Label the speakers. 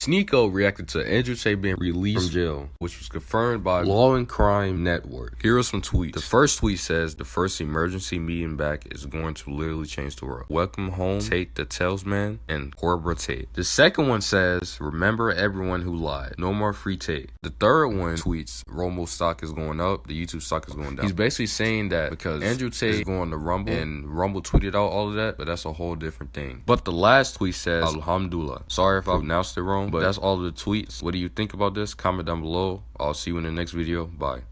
Speaker 1: Sneako reacted to Andrew Tate being released from jail, which was confirmed by Law and Crime Network. Here are some tweets. The first tweet says the first emergency meeting back is going to literally change the world. Welcome home, Tate the Talisman and Cobra Tate. The second one says, remember everyone who lied. No more free Tate. The third one tweets, Rumble stock is going up, the YouTube stock is going down. He's basically saying that because Andrew Tate is going to Rumble and Rumble tweeted out all of that, but that's a whole different thing. But the last tweet says, Alhamdulillah. Sorry if I pronounced it wrong but that's all the tweets. What do you think about this? Comment down below. I'll see you in the next video. Bye.